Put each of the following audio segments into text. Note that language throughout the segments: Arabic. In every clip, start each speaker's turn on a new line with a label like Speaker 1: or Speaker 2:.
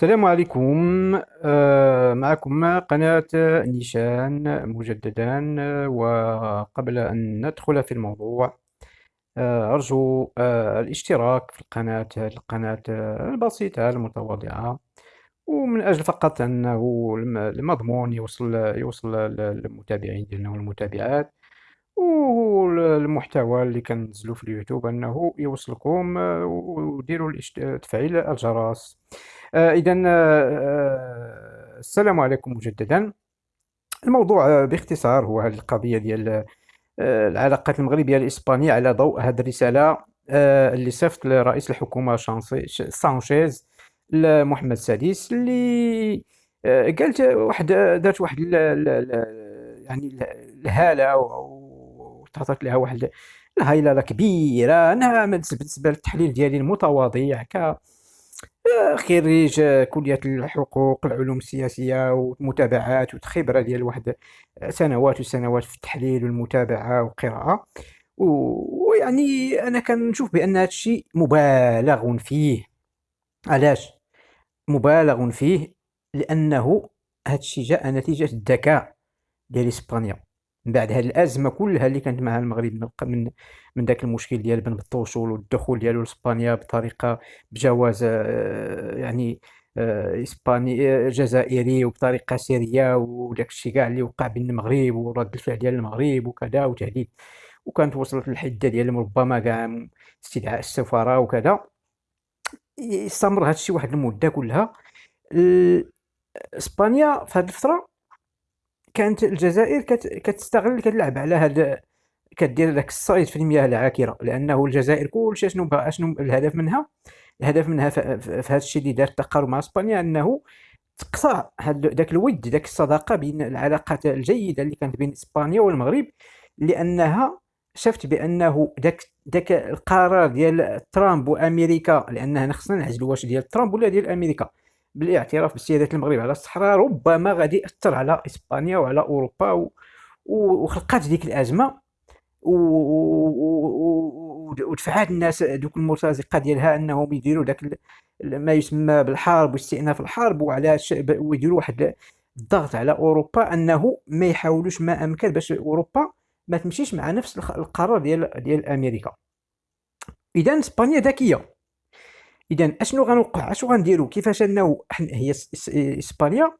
Speaker 1: السلام عليكم. آه، معكم قناة نيشان مجددا آه، وقبل أن ندخل في الموضوع آه، أرجو الاشتراك في القناة القناة البسيطة المتواضعة ومن أجل فقط أنه المضمون يوصل يوصل للمتابعين ديالنا والمتابعات والمحتوى اللي كنزلو في اليوتيوب أنه يوصلكم وديروا تفعيل الجرس. آه، إذا آه، آه، السلام عليكم مجددا. الموضوع باختصار هو هذه القضية ديال العلاقات المغربية الإسبانية على ضوء هذه الرسالة اللي صيفط لرئيس الحكومة سانشيز لمحمد السادس اللي قالت واحد دارت واحد يعني الهالة وتعطت لها واحد الهيلله كبيرة أنا بالنسبة للتحليل ديالي المتواضع ك خريج كلية الحقوق العلوم السياسية والمتابعات وخبرة ديال واحد سنوات وسنوات في التحليل والمتابعة والقراءة. ويعني أنا كنشوف بأن هذا الشيء مبالغ فيه. علاش؟ مبالغ فيه لأنه هذا الشيء جاء نتيجة الذكاء ديال إسبانيا. من بعد هذه الأزمة كلها اللي كانت مع المغرب من من ذاك المشكل ديال بن بالتوصل والدخول ديالو لإسبانيا بطريقة بجواز آه، يعني آه، اسباني آه، جزائري وبطريقة سريه وداك الشيء كاع اللي وقع بين المغرب ورد الفعل ديال المغرب وكذا وتهديد. وكانت وصلت للحدة ديال ربما كاع استدعاء السفاره وكذا. استمر هذا الشيء واحد المدة كلها. إسبانيا في هذه الفترة كانت الجزائر كتستغل كتلعب على هذا كدير داك الصيد في المياه العاكرة. لأنه الجزائر كلشي شنو شنو الهدف منها؟ الهدف منها في هذا الشيء اللي دار التقارب مع إسبانيا أنه تقطع ذاك الود ذاك الصداقة بين العلاقات الجيدة اللي كانت بين إسبانيا والمغرب. لأنها شفت بأنه ذاك ذاك القرار ديال ترامب وأمريكا لأنه خصنا نعزلوا واش ديال ترامب ولا ديال أمريكا. بالاعتراف بسيادة المغرب على الصحراء ربما غادي يأثر على إسبانيا وعلى أوروبا و... وخلقات ديك الأزمة و... و... ودفعات الناس دوك المرتزقة ديالها أنهم يديروا داك ما يسمى بالحرب واستئناف الحرب وعلى ويديروا واحد الضغط على أوروبا أنه ما يحاولوش ما أمكن باش أوروبا ما تمشيش مع نفس القرار ديال ديال أمريكا. إذا إسبانيا ذكية. اذا أشنو غنوقع؟ أشنو غنديرو؟ كيفاش أنه هي إسبانيا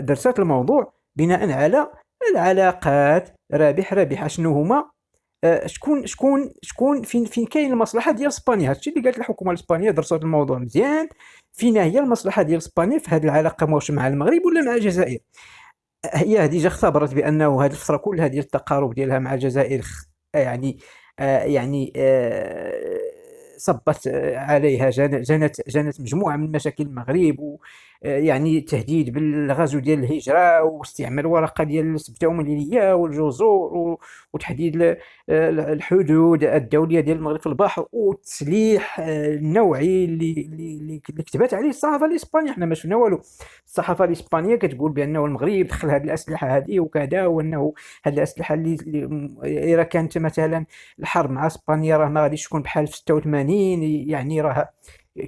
Speaker 1: درست الموضوع بناء على العلاقات رابح رابح. أشنو هما؟ آه، شكون شكون شكون فين فين كاين المصلحة ديال إسبانيا؟ هادشي اللي قالت الحكومة الإسبانية درست الموضوع مزيان. فين هي المصلحة ديال إسبانيا في هذه العلاقة واش مع المغرب ولا مع الجزائر؟ هي déjà اختبرت بأنه هذه الفترة كلها ديال التقارب ديالها مع الجزائر يعني آه يعني آه صبت عليها جنت جنت مجموعة من مشاكل المغرب يعني تهديد بالغزو ديال الهجرة واستعمال ورقة ديال السبته ومليليه والجزر وتحديد الحدود الدولية ديال المغرب في البحر والتسليح النوعي اللي اللي كتبت عليه الصحافة الإسبانية. حنا ما شفنا والو. الصحافة الإسبانية كتقول بأنه المغرب دخل هذه الأسلحة هذه وكذا وأنه هذه الأسلحة اللي إذا كانت مثلا الحرب مع إسبانيا راه ما غاديش تكون بحال في 86 يعني راه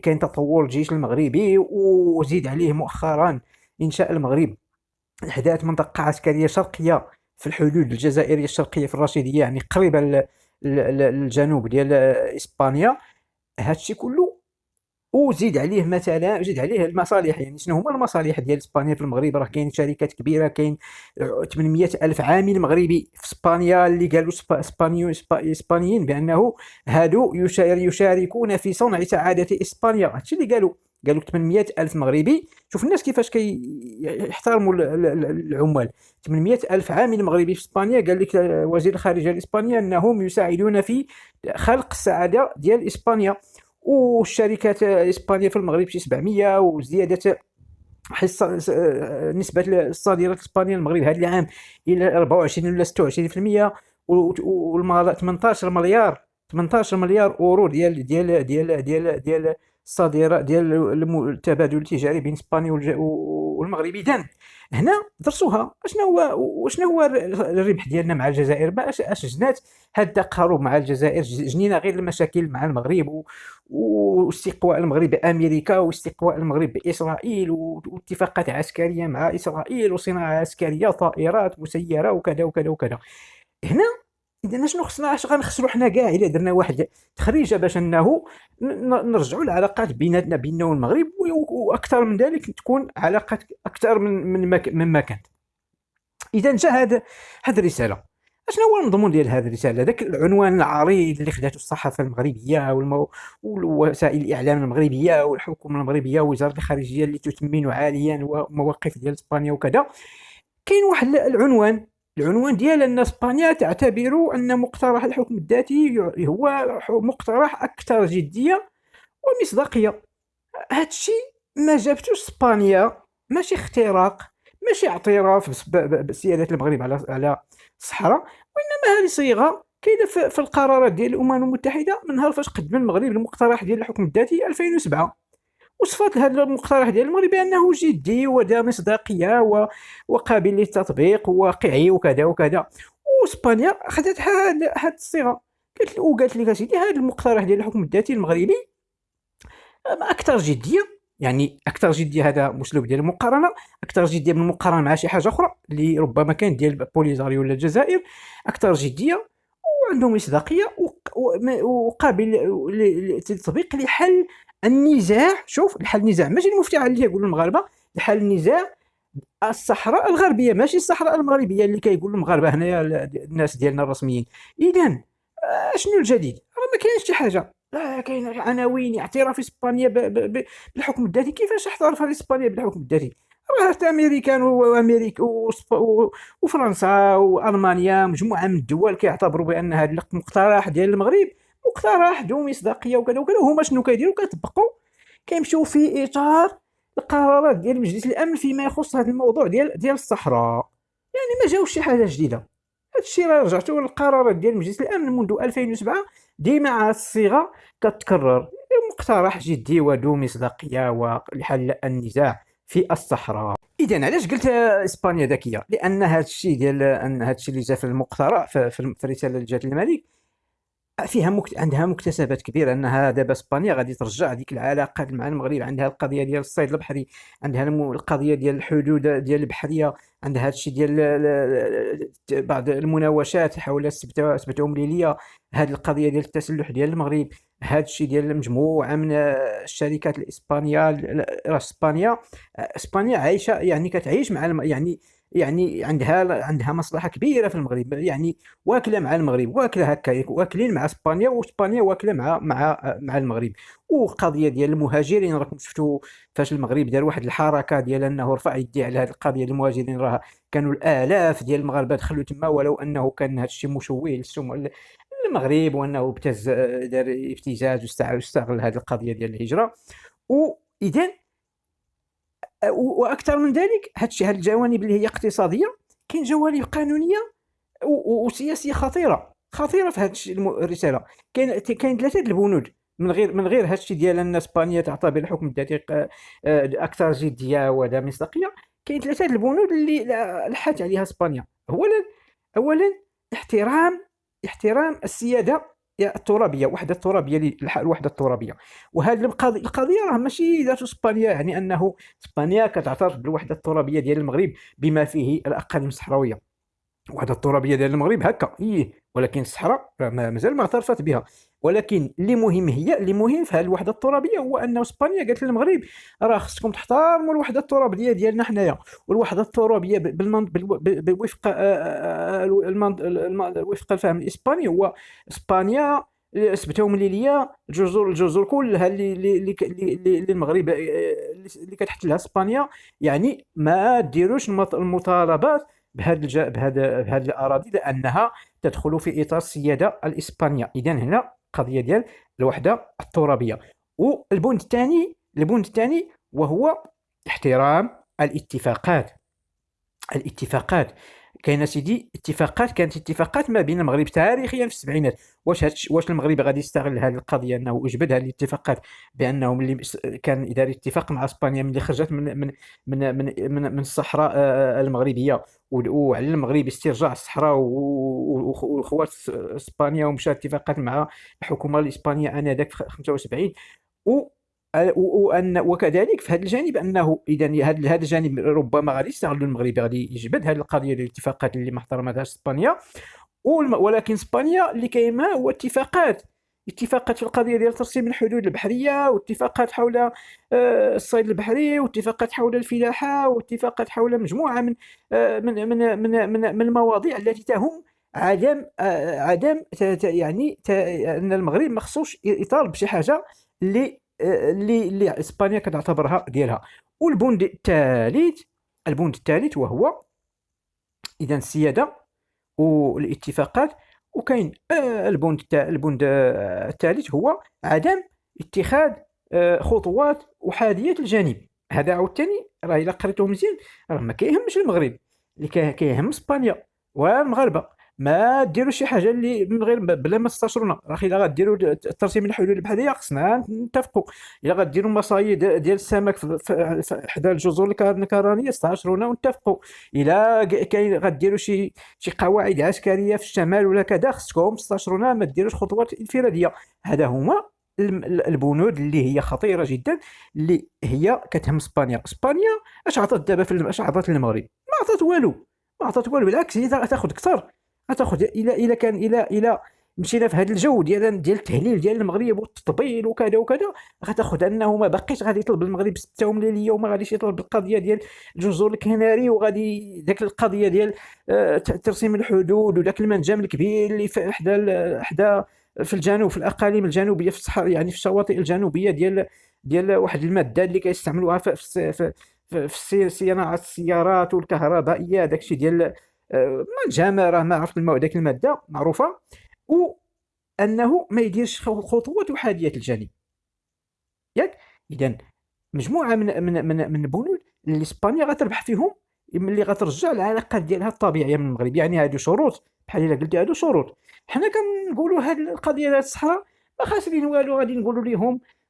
Speaker 1: كاين تطور الجيش المغربي وزيد عليه مؤخرا إنشاء المغرب. أحداث منطقة عسكرية شرقية في الحدود الجزائرية الشرقية في الرشيدية يعني قريبة للجنوب ديال إسبانيا. هادشي كله وزيد عليه مثلا زيد عليه المصالح يعني شنو هما المصالح ديال إسبانيا في المغرب؟ راه كاين شركات كبيرة كاين 800 ألف عامل مغربي في إسبانيا اللي قالوا اسبانيو إسبانيين بأنه هادو يشاركون في صنع سعادة إسبانيا. هادشي اللي قالوا قالوا 800 ألف مغربي. شوف الناس كيفاش كيحترموا العمال. 800 ألف عامل مغربي في إسبانيا قال لك وزير الخارجية الإسبانية أنهم يساعدون في خلق السعادة ديال إسبانيا. والشركات الإسبانية في المغرب شي 700 وزيادة حصه نسبة الصادرات الإسبانية للمغرب هذا العام إلى 24 ولا 26% والمال 18 مليار 18 مليار أورو ديال ديال ديال ديال ديال الصادرات ديال التبادل التجاري بين إسبانيا والمغرب اذا هنا درسوها شنو هو وشنو هو الربح ديالنا مع الجزائر؟ اش جنات هذا التقارب مع الجزائر؟ جنينا غير المشاكل مع المغرب واستقواء المغرب بأمريكا واستقواء المغرب بإسرائيل واتفاقات عسكرية مع إسرائيل وصناعة عسكرية طائرات مسيره وكذا وكذا وكذا. هنا إذا شنو خصنا اش غنخسروا حنا كاع؟ إلا درنا واحد تخريجة باش إنه نرجعوا العلاقات بيناتنا بيننا والمغرب وأكثر من ذلك تكون علاقات أكثر من من مما كانت. إذا جا هذا هذه الرسالة. أشنو هو المضمون ديال هذه الرسالة؟ ذاك العنوان العريض اللي خداته الصحافة المغربية والمو... والوسائل الإعلام المغربية والحكومة المغربية ووزارة الخارجية اللي تثمن عاليا ومواقف ديال إسبانيا وكذا. كاين واحد العنوان العنوان ديال أن إسبانيا تعتبر أن مقترح الحكم الذاتي هو مقترح أكثر جدية ومصداقية. هادشي ما جابتوش إسبانيا. ماشي اختراق ماشي اعتراف بسيادة المغرب على على الصحراء وإنما هذه صيغة كاينة في القرارات ديال الأمم المتحدة من نهار فاش قدم المغرب المقترح ديال الحكم الذاتي 2007 وصفات هذا المقترح ديال المغرب بأنه جدي وذا مصداقية. وقابل للتطبيق وواقعي وكذا وكذا وإسبانيا خدت هذه الصيغة قالت وقالت لك اسيدي هذا المقترح ديال الحكم الذاتي المغربي أكثر جدية يعني أكثر جدية هذا أسلوب ديال المقارنة أكثر جدية من المقارنه مع شي حاجة أخرى اللي ربما كانت ديال بوليزاريو ولا الجزائر أكثر جدية وعندهم مصداقية وقابل للتطبيق لحل النزاع. شوف الحل النزاع. ماشي المفتاح اللي يقولوا المغاربة. الحل النزاع الصحراء الغربية. ماشي الصحراء المغربية اللي كيقولوا المغاربة هنايا الناس ديالنا الرسميين. اذا آه، شنو الجديد؟ راه ما كاينش شي حاجة. لا كاين عناوين اعتراف إسبانيا بالحكم الذاتي. كيفاش اعترف إسبانيا بالحكم الذاتي؟ راه امريكان وأمريكا وفرنسا والمانيا مجموعة من الدول كيعتبروا بأن هذا المقترح ديال المغرب مقترح ذو مصداقية وكذا وكذا. هما شنو كيديروا؟ كيطبقوا كيمشيو في إطار القرارات ديال مجلس الأمن فيما يخص هذا الموضوع ديال ديال الصحراء. يعني ما جاوش شي حاجة جديدة. هذا الشيء راه رجعتوا للقرارات ديال مجلس الأمن منذ 2007 ديما الصيغة كتكرر. مقترح جدي وذو مصداقية ولحل النزاع. في الصحراء. اذا علاش قلت إسبانيا ذكية؟ لأن هذا الشيء ديال أن هذا الشيء اللي جا في المقترح في الرساله جات للملك فيها مكت... عندها مكتسبات كبيرة أنها دابا إسبانيا غادي ترجع هذيك العلاقات مع المغرب. عندها القضية ديال الصيد البحري عندها القضية ديال الحدود ديال البحرية عندها هذا الشيء ديال بعض المناوشات حول سبت ليليا هذه القضية ديال التسلح ديال المغرب هذا الشيء ديال مجموعه من الشركات الإسبانية إسبانيا إسبانيا عايشة يعني كتعيش مع الم... يعني يعني عندها عندها مصلحة كبيرة في المغرب يعني واكلة مع المغرب واكلة هكا واكلين مع إسبانيا وإسبانيا واكلة مع مع مع المغرب. وقضية ديال المهاجرين راكم شفتوا فاش المغرب دار واحد الحركة ديال إنه رفع يدي على هذه القضية المهاجرين راه كانوا الآلاف ديال المغاربة دخلوا تما ولو إنه كان هذا الشيء مشوه للسمعه المغرب وأنه ابتز دار ابتزاز واستغل هذه القضية ديال الهجرة. واذا وأكثر من ذلك هاد الجوانب اللي هي اقتصادية كاين جوانب قانونية وسياسية خطيرة خطيرة في هذه الرسالة. كاين كاين ثلاثة البنود من غير من غير هادشي ديال أن إسبانيا تعتبر الحكم الذاتي آه، أكثر جدية وذا مصداقية. كاين ثلاثة البنود اللي لحات عليها إسبانيا. اولا اولا احترام احترام السيادة الترابية وحدة الترابيه الوحدة الترابية. وهذه القضية راه ماشي ذات إسبانيا يعني أنه إسبانيا كتعترف بالوحدة الترابية ديال المغرب بما فيه الأقاليم الصحراوية. الوحدة الترابية ديال المغرب هكا إيه. ولكن الصحراء مازال ما اعترفت بها. ولكن اللي مهم هي اللي مهم في هذه الوحدة الترابية هو ان إسبانيا قالت للمغرب راه خصكم تحترموا الوحدة الترابية ديالنا حنايا. والوحدة الترابية آه، آه، آه، وفق الفهم الإسباني هو إسبانيا سبتهم لي ليا الجزر الجزر كلها اللي اللي اللي المغرب اللي كتحتلها إسبانيا يعني ما ديروش المطالبات بهذا بهذا بهذه الأراضي لأنها تدخل في إطار السيادة الإسبانية. إذا هنا قضية ديال الوحدة الترابية. والبند الثاني البند الثاني وهو احترام الاتفاقات. الاتفاقات. كاين سيدي اتفاقات كانت اتفاقات ما بين المغرب تاريخيا في السبعينات. واش واش المغرب غادي يستغل هذه القضية إنه يجبد هذه الاتفاقات بانه ملي كان دار اتفاق مع إسبانيا ملي خرجت من من من من, من, من الصحراء آه، المغربية. وعلى المغرب استرجاع الصحراء وخوات إسبانيا ومشى اتفاقات مع الحكومة الإسبانية آنذاك في 75 و وان وكذلك في هذا الجانب أنه اذا هذا الجانب ربما غادي يستغل المغرب غادي يجبد هذه القضية ديال الاتفاقات اللي ما احترمتهاش إسبانيا. ولكن إسبانيا اللي كاين هو اتفاقات اتفاقات في القضية ديال ترسيم الحدود البحرية واتفاقات حول آه، الصيد البحري واتفاقات حول الفلاحة واتفاقات حول مجموعة من آه، من من من, من, من المواضيع التي تهم عدم عدم يعني أن المغرب ما خصوش يطالب بشي حاجة اللي اللي اللي إسبانيا كتعتبرها ديالها. والبند الثالث البند الثالث وهو اذا السيادة والاتفاقات. وكاين آه، البند البند آه، الثالث هو عدم اتخاذ آه، خطوات احاديه الجانب. هذا عاوتاني راه إلا قريتو مزيان راه ما كيهمش المغرب اللي كيهم إسبانيا والمغاربة. ما ديروا شي حاجة اللي من غير بلا ما تستشرونا. راه إلا غديروا ترسيم الحدود البحريه خصنا نتفقوا إلا غديروا مصايد ديال السمك حدا الجزر الكرانيه استشرونا ونتفقوا إلا كاين غديروا شي شي قواعد عسكرية في الشمال ولا كذا خصكم تستشرونا ما ديروش خطوات انفراديه هذا هما البنود اللي هي خطيرة جدا اللي هي كتهم اسبانيا اسبانيا اش عطات دابا في اش عطات للمغرب؟ ما عطات والو. ما عطات والو. بالعكس هي تاخذ أكثر. غتاخذ إلى إلى كان إلى إلى مشينا في هذا الجو ديال ديال التهليل ديال المغرب والتطبيل وكذا وكذا. غتاخذ أنه ما باقيش غادي يطلب المغرب ستة مليونيه وما غاديش يطلب القضية ديال الجزر الكناري وغادي ذاك القضية ديال آه، ترسيم الحدود وذاك المنجم الكبير اللي في حدا حدا في الجنوب في الأقاليم الجنوبية في الصحراء يعني في الشواطئ الجنوبية ديال ديال واحد المادة اللي كيستعملوها في في, في, في صناعه السيارات والكهربائية داكشي ديال ما الجمره ما عرفت ذاك المادة معروفة. وانه ما يديرش خطوات احاديه الجانب. ياك؟ اذا مجموعة من من من من البنود اللي إسبانيا غتربح فيهم اللي غترجع العلاقات ديالها الطبيعية من المغرب. يعني هادو شروط بحال إلا قلتي هادو شروط. حنا كنقولوا هاد القضية ديال الصحراء ما خاسرين والو غادي نقولوا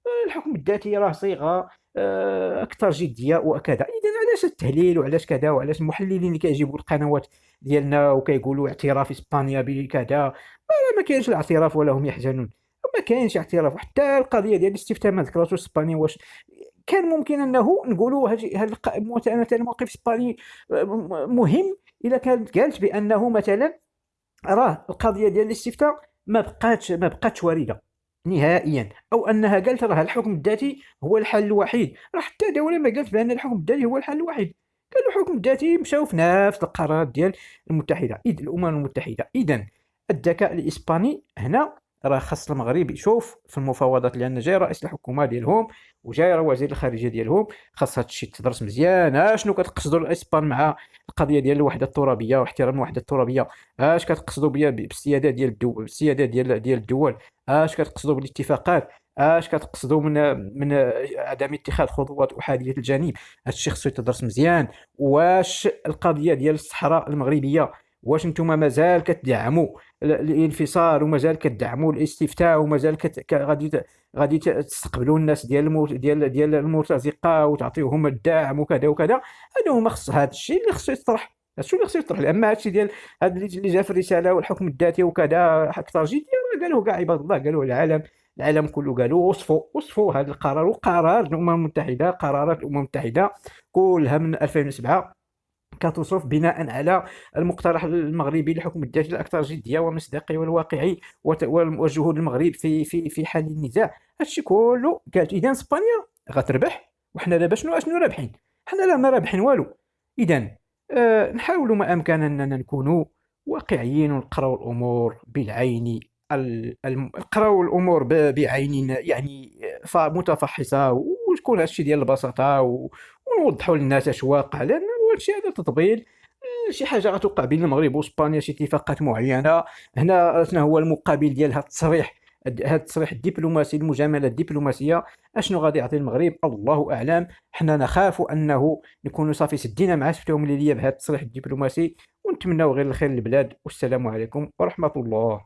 Speaker 1: آه، الحكم الذاتي راه صيغة. أكثر جدية وكذا. اذا علاش التهليل وعلاش كذا وعلاش المحللين اللي كيجيبوا القنوات ديالنا وكيقولوا اعتراف إسبانيا بكذا؟ ما كاينش الاعتراف ولا هم يحزنون. ما كاينش اعتراف. حتى القضية ديال الاستفتاء ما ذكرتوش إسبانيا واش كان ممكن أنه نقولوا هذا مثلا الموقف الاسباني آه، مهم اذا كانت قالت بأنه مثلا راه القضية ديال الاستفتاء ما بقاتش ما بقاتش واردة. نهائيا أو أنها قالت راه الحكم الذاتي هو الحل الوحيد. راه حتى دوله ما قالت بأن الحكم الذاتي هو الحل الوحيد. قالوا الحكم الذاتي مشاو في نفس القرارات ديال المتحدة. إذ الأمم المتحدة. اذا الذكاء الإسباني هنا راه خاص المغرب يشوف في المفاوضات لأن جاي رئيس الحكومة ديالهم وجاي راه وزير الخارجية ديالهم خاص هذا الشيء تدرس مزيان. اشنو كتقصدوا الإسبان مع القضية ديال الوحدة الترابية واحترام الوحدة الترابية؟ اش كتقصدوا بالسيادة ديال الدول بالسيادة ديال ديال الدول؟ اش كتقصدوا بالاتفاقات؟ اش كتقصدوا من من عدم اتخاذ خطوات أحادية الجانب؟ هذا الشيء خصو يتدرس مزيان. واش القضية ديال الصحراء المغربية؟ واش نتوما مازال كتدعموا الانفصال ومازال كتدعموا الاستفتاء ومازال كت... غادي غادي تستقبلوا الناس ديال المو... ديال ديال المرتزقة وتعطيوهم الدعم وكذا وكذا. هذا هما خص هذا الشيء اللي خصو يطرح. هادشي اللي خصو يطرح. أما هادشي ديال هذا اللي جا في الرسالة والحكم الذاتي وكذا أكثر جديه قالوه كاع عباد الله قالوه العالم العالم كله قالوا وصفوا وصفوا هذا القرار. وقرار الأمم المتحدة قرارات الأمم المتحدة. كلها من 2007 كتصف بناء على المقترح المغربي لحكم الذاتي الأكثر جدية ومصداقيه والواقعي وجهود المغرب في في في حل النزاع. هادشي كله قالت اذا إسبانيا غتربح وحنا دابا شنو؟ شنو رابحين؟ حنا لا ما رابحين والو. اذا آه نحاولوا ما أمكن أننا نكونوا واقعيين ونقراو الأمور بالعين نقراو الأمور بعين يعني متفحصة وتكون هادشي ديال البساطة ونوضحوا للناس اش واقع لأن هادشي هذا تطبيل شي حاجة غتوقع بين المغرب وإسبانيا شي اتفاقات معينة. هنا شنو هو المقابل ديال هذا التصريح هذا التصريح الدبلوماسي المجاملة الدبلوماسية؟ أشنو غادي يعطي المغرب؟ الله أعلم. حنا نخاف أنه نكونوا صافي سدينا مع سفتهم ليبيا بهذا التصريح الدبلوماسي ونتمناو غير الخير للبلاد والسلام عليكم ورحمة الله.